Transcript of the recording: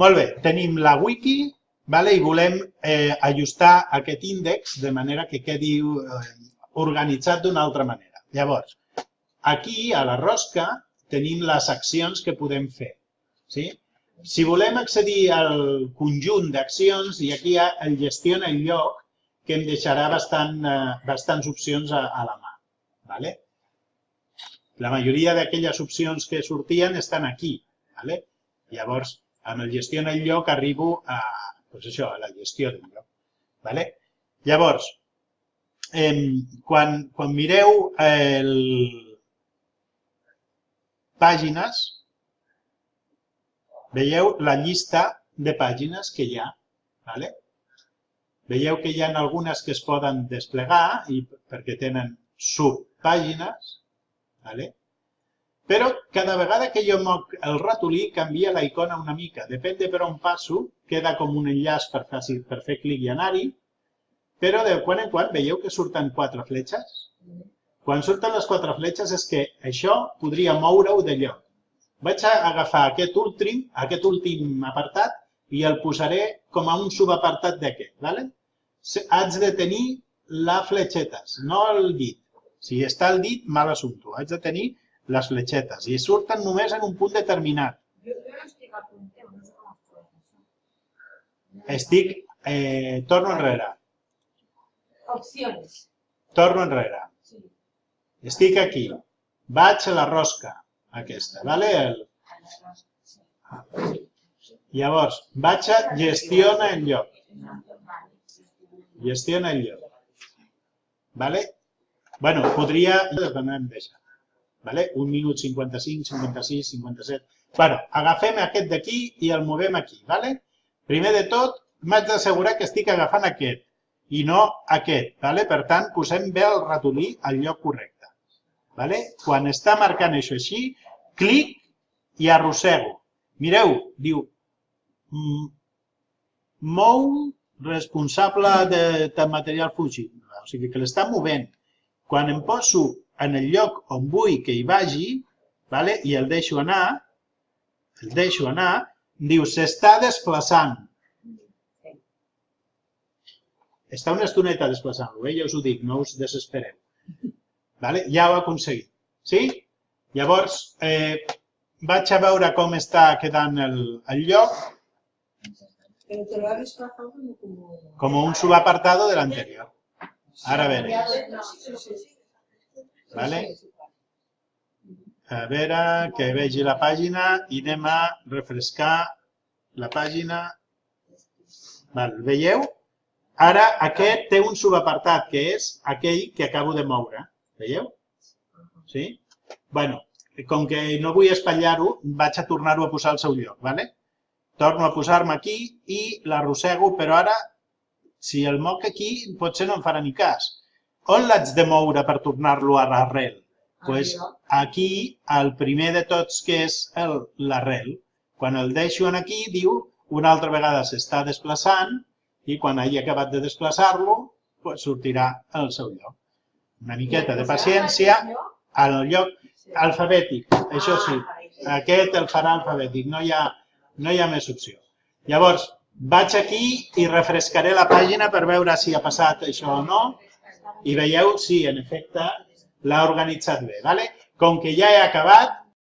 Molt bé, tenim la wiki vale, i volem eh, ajustar aquest índex de manera que quedi eh, organitzat d'una altra manera. Llavors, aquí, a la rosca, tenim les accions que podem fer. Sí? Si volem accedir al conjunt d'accions, i aquí el gestiona el lloc, que em deixarà bastant, eh, bastants opcions a, a la mà. Vale? La majoria d'aquelles opcions que sortien estan aquí. Vale? Llavors, amb el gestiona el lloc arribo a, pues això, a la gestió del lloc. Vale? Llavors, eh, quan, quan mireu el, pàgines, veieu la llista de pàgines que hi ha. Vale? Veieu que hi ha algunes que es poden desplegar i perquè tenen subpàgines, vale? Però cada vegada que jo moc el ratolí canvia la icona una mica. Depèn de per on passo, queda com un enllaç per, fer, per fer clic i anar-hi, però de quan en quan veieu que surten quatre fletxes? Quan surten les quatre fletxes és que això podria moure-ho de lloc. Vaig a agafar aquest últim, aquest últim apartat i el posaré com a un subapartat d'aquest. ¿vale? Haig de tenir la fletxetes, no el dit. Si està el dit, mal assumpte. Haig de tenir les fletxetes i surten només en un punt determinat. Jo, jo no estic al punt, no sé com es pot això. Estic, eh, torno enrere, Opcions. torno enrere. Sí. Estic aquí. Vaig a la rosca, aquesta, vale? El, llavors, vaig a gestiona el lloc. Gestiona el lloc. Vale? Bueno, podria... No em deixa. Vale? Un minut 55, 56, 57... Bueno, agafem aquest d'aquí i el movem aquí. Vale? Primer de tot, m'haig d'assegurar que estic agafant aquest i no aquest. Vale? Per tant, posem bé el ratolí al lloc correcte. Vale? Quan està marcant això així, clic i arrossego. Mireu, diu, mou responsable de, de material fugit. O sigui que l'està movent. Quan em poso en el lloc on vull que hi vagi, vale? i el deixo anar, el deixo anar, diu, s'està desplaçant. Està una estoneta desplaçant-lo, eh? ja us ho dic, no us desespereu. Vale? Ja ho ha aconseguit. Sí? Llavors, eh, vaig a veure com està quedant el, el lloc, Pero te lo ha desplazado como... como... com un subapartado del anterior. Ara veure. Vale? A veure, que vegi la pàgina i anem a refrescar la pàgina. Val, veieu? Ara aquest té un subapartat, que és aquell que acabo de moure. Veieu? Sí? bueno, com que no vull espatllar-ho, vaig a tornar-ho a posar al seu lloc. Vale? Torno a posar-me aquí i l'arrossego, però ara, si el moc aquí, potser no em farà ni cas. On l'haig de moure per tornar-lo a l'arrel? pues aquí, el primer de tots, que és el- l'arrel. Quan el deixo en aquí, diu, una altra vegada s'està desplaçant i quan hagi acabat de desplaçar-lo, pues sortirà al seu lloc. Una miqueta de paciència al lloc alfabètic, això sí. Aquest el farà alfabètic, no hi ha, no hi ha més opció. Llavors, vaig aquí i refrescaré la pàgina per veure si ha passat això o no i veieu si, en efecte, l'ha organitzat bé. Vale? Com que ja he acabat,